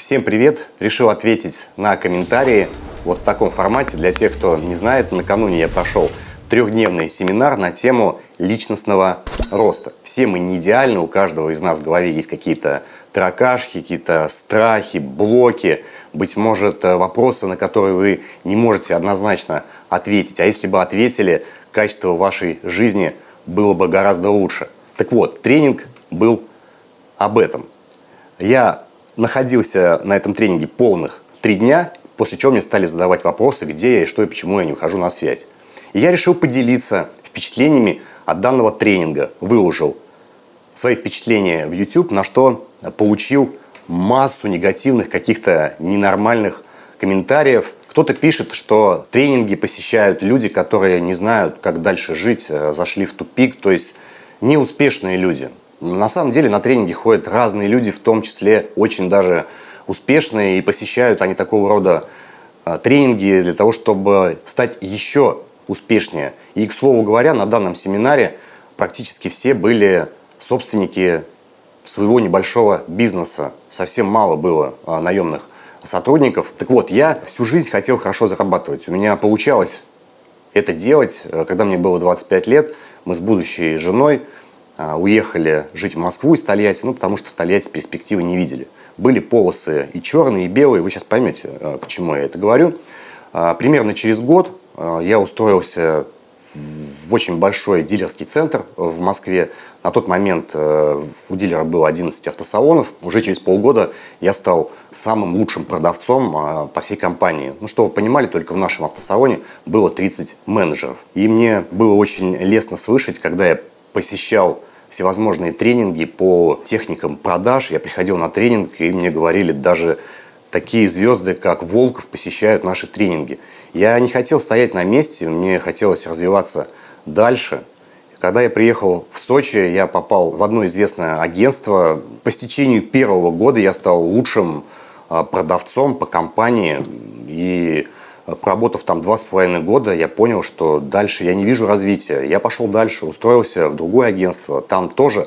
Всем привет! Решил ответить на комментарии вот в таком формате. Для тех, кто не знает, накануне я прошел трехдневный семинар на тему личностного роста. Все мы не идеальны, у каждого из нас в голове есть какие-то таракашки, какие-то страхи, блоки, быть может, вопросы, на которые вы не можете однозначно ответить. А если бы ответили, качество вашей жизни было бы гораздо лучше. Так вот, тренинг был об этом. Я находился на этом тренинге полных три дня, после чего мне стали задавать вопросы, где я и что и почему я не ухожу на связь. И я решил поделиться впечатлениями от данного тренинга, выложил свои впечатления в YouTube, на что получил массу негативных, каких-то ненормальных комментариев. Кто-то пишет, что тренинги посещают люди, которые не знают, как дальше жить, э, зашли в тупик, то есть неуспешные люди. На самом деле на тренинги ходят разные люди, в том числе очень даже успешные, и посещают они такого рода э, тренинги для того, чтобы стать еще успешнее. И, к слову говоря, на данном семинаре практически все были собственники своего небольшого бизнеса. Совсем мало было а, наемных сотрудников. Так вот, я всю жизнь хотел хорошо зарабатывать. У меня получалось это делать. Э, когда мне было 25 лет, мы с будущей женой а, уехали жить в Москву из Тольятти, ну, потому что в Тольятти перспективы не видели. Были полосы и черные, и белые, вы сейчас поймете, э, к чему я это говорю. А, примерно через год а, я устроился в очень большой дилерский центр в Москве. На тот момент у дилера было 11 автосалонов. Уже через полгода я стал самым лучшим продавцом а, по всей компании. Ну, что вы понимали, только в нашем автосалоне было 30 менеджеров. И мне было очень лестно слышать, когда я посещал всевозможные тренинги по техникам продаж. Я приходил на тренинг, и мне говорили даже такие звезды, как Волков, посещают наши тренинги. Я не хотел стоять на месте, мне хотелось развиваться дальше. Когда я приехал в Сочи, я попал в одно известное агентство. По стечению первого года я стал лучшим а, продавцом по компании. И проработав там два с половиной года, я понял, что дальше я не вижу развития. Я пошел дальше, устроился в другое агентство. Там тоже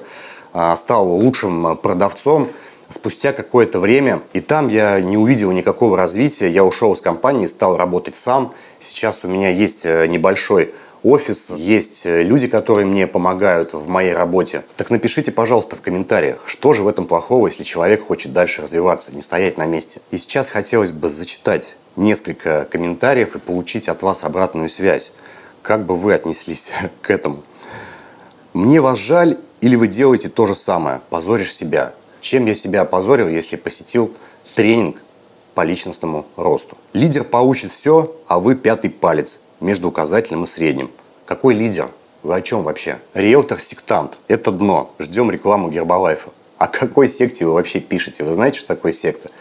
а, стал лучшим продавцом спустя какое-то время. И там я не увидел никакого развития. Я ушел из компании, стал работать сам. Сейчас у меня есть э, небольшой офис, есть э, люди, которые мне помогают в моей работе. Так напишите, пожалуйста, в комментариях, что же в этом плохого, если человек хочет дальше развиваться, не стоять на месте. И сейчас хотелось бы зачитать несколько комментариев и получить от вас обратную связь. Как бы вы отнеслись к этому? Мне вас жаль или вы делаете то же самое, позоришь себя? Чем я себя опозорил, если посетил тренинг по личностному росту? Лидер получит все, а вы пятый палец между указательным и средним. Какой лидер? Вы о чем вообще? Риэлтор-сектант. Это дно. Ждем рекламу Гербалайфа. О какой секте вы вообще пишете? Вы знаете, что такое секта?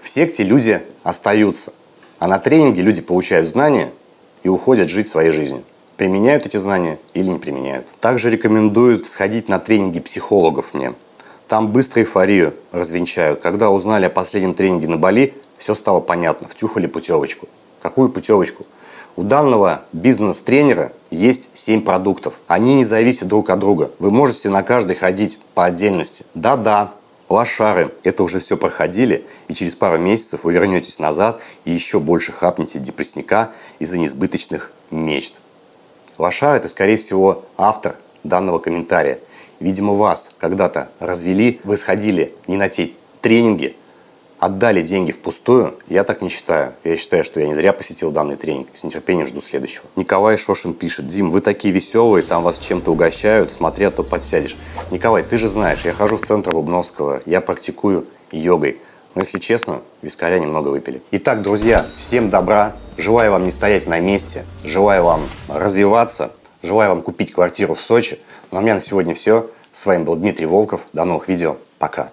В секте люди остаются. А на тренинге люди получают знания и уходят жить своей жизнью. Применяют эти знания или не применяют. Также рекомендуют сходить на тренинги психологов мне. Там быстро эйфорию развенчают. Когда узнали о последнем тренинге на Бали, все стало понятно. Втюхали путевочку. Какую путевочку? У данного бизнес-тренера есть 7 продуктов. Они не зависят друг от друга. Вы можете на каждый ходить по отдельности. Да-да, лошары, это уже все проходили, и через пару месяцев вы вернетесь назад и еще больше хапнете депрессника из-за несбыточных мечт. Лошар – это, скорее всего, автор данного комментария – Видимо, вас когда-то развели, вы сходили не на те тренинги, отдали деньги впустую, я так не считаю. Я считаю, что я не зря посетил данный тренинг. С нетерпением жду следующего. Николай Шошин пишет. Дим, вы такие веселые, там вас чем-то угощают, смотря, то подсядешь. Николай, ты же знаешь, я хожу в центр Бубновского, я практикую йогой. Но если честно, вискаря немного выпили. Итак, друзья, всем добра. Желаю вам не стоять на месте. Желаю вам развиваться. Желаю вам купить квартиру в Сочи. Ну а у меня на сегодня все. С вами был Дмитрий Волков. До новых видео. Пока.